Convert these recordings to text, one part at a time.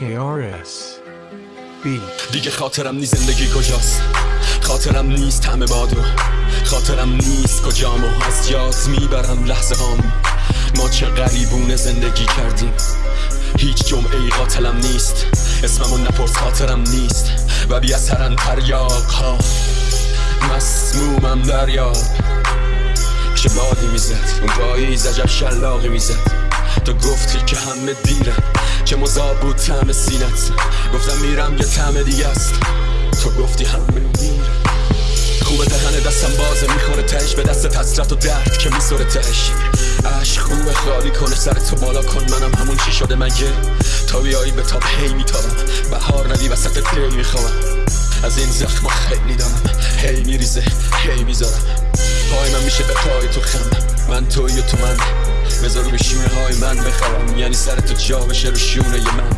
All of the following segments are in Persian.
KRS B. دیگه خاطرم نیست زندگی کجاست؟ خاطرم نیست همه بادو خاطرم نیست کجام و از یاد می‌برم لحظه هام. ما چه غریبونه زندگی کردیم. هیچ جمعه ای قاتلم نیست. اسممو نپرس خاطرم نیست. و بی اثرن تریاق ها. مسمومم دریاب. چه بادی می‌زد؟ اون پاییز عجب شلاقی می‌زد. تو گفتی که همه دیره چه مذاب بود تعم سینت؟ گفتم میرم یه تعم دیگه است. تو گفتی همه میره خوبه دهن دستم بازه می‌خوره تش به دست حسرت و درد که میسوره تش عشق خوبه خالی کنه سر تو بالا کن منم همون چی شده مگه؟ تا بیایی به تاب هی میتابم بهار ندی وسط پی می‌خوام از این زخم خیلی دارم هی میریزه هی می‌ذارم. پای من میشه به پای تو خم. من توی تو من. بذار رو شونه های من بخوام. یعنی سر تو جا بشه رو شونه ی من.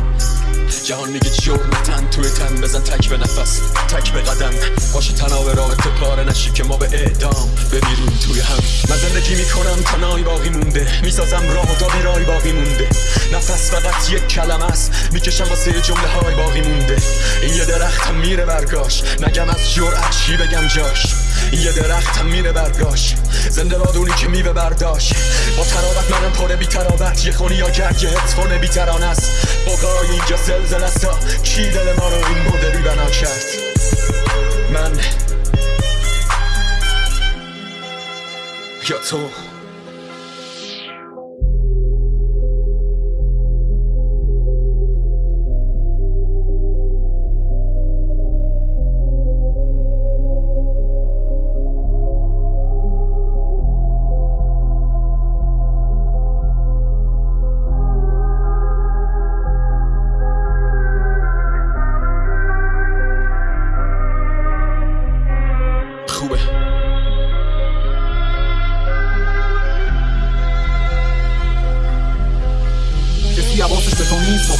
جهان میگه جرم تن توی تن بزن تک به نفس تک به قدم. باشه تناب رابط پاره نشی که ما به اعدام بمیریم توی هم. من زندگی می‌کنم تا نای باقی مونده. می‌سازم راه و بیرای باقی مونده. نفس فقط یک کلم است. می‌کشم واسه جمله های باقی مونده. این یه درختم میره برگاش نگم از جرأت چی بگم جاش. این یه درختم میره برگاش زنده بادونی که میوه برداشت. با تراوت منم پره بی تراوت یه خونی یا گرگ یه بی ترانه است. بقای اینجا زلزل است. کی دل ما رو این مدلی بنا کرد؟ من یا تو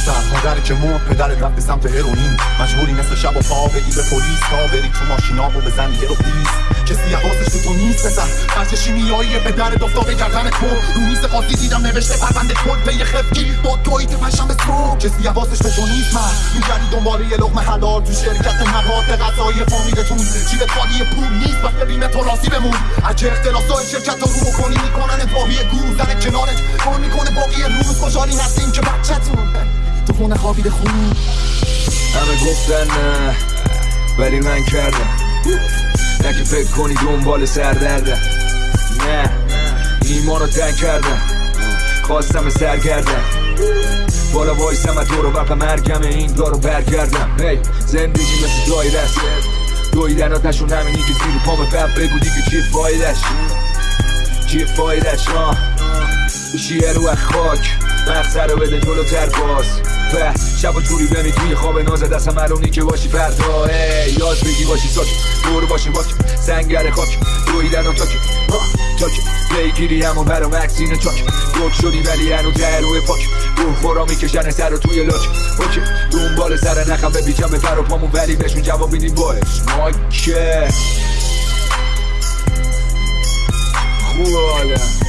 دختر مادر که مرد پدرت رفت به سمت هروئین. مجبوری مثل شب و پا بگی به پلیس تا بری تو ماشینا و بزنی یه رو پلیس کسی حواسش به تو نیست پسر. خرج شیمیایی به درت افتاده گردن تو. رو میز قاضی دیدم نوشته پرونده کل پی خفگی. با تویی که پشم به تو کسی حواسش به تو نیست من میگردی دنباله یه لقمه حلال تو شرکت مواد غذایی فامیلتون. جیب خالی پول نیست بس ببینه تو راضی بمون. اگه اختلاسای شرکت رو بکنی می‌کنن واهی گور. زن کنارت کار می‌کنه باقی روز خوشحالی هستیم که بچهتون. تو خونه خوابید خون. همه گفتن نه ولی من کردم. نه که فکر کنی دنبال سردردم نه ایمان رو تنگ کردم. خواستم سرگردم بالا وایسم از دور و مرگم این دارو برگردم. هی زندگی مثل دایره است دویدن آتشون همینی که زیر پام بب بگو دیگه چی فایدش چی فایدش آه. شیه رو خاک. مقصر رو بده جلوتر باز و شب و جوری بمی توی خواب ناز دستم معلومی که باشی فردا. یاد بگی باشی ساک. دور باشی باک. سنگر خاک. دویدن و تاک. تاک. پیگیری همون برام عکسین چاک روک شدی ولی هنو در روی پاک. روح خورا می‌کشن سر رو توی لاک. اوکی. دنبال سر نخم به پر و پامون ولی بهشون جواب میدیم باش. ماکه. خوب حالا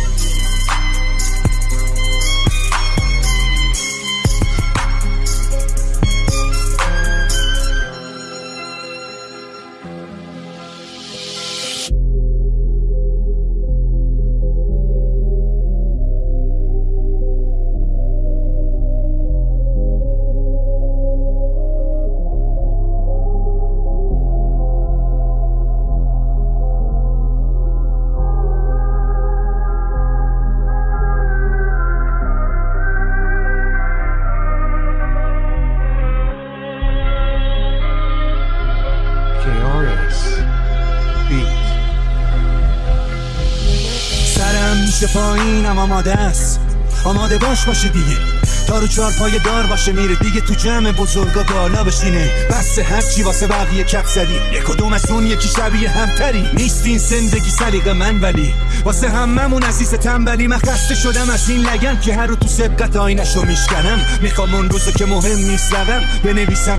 KRS Beat. سرم میشه پایینم آماده است. آماده باش باشه دیگه. تا رو چهار پای دار باشه میره دیگه. تو جمع بزرگا بالا بشینه. بس هرچی واسه بقیه کپ زدی. یک کدوم از اون یکی شبیه همتری. نیست این زندگی سلیق من ولی واسه هممون عزیز تنبلی. من خسته شدم از این لگن که هر رو تو سبقت آینشو میشکنم. می‌خوام اون روزو که مهم نیست رقم بنویسم.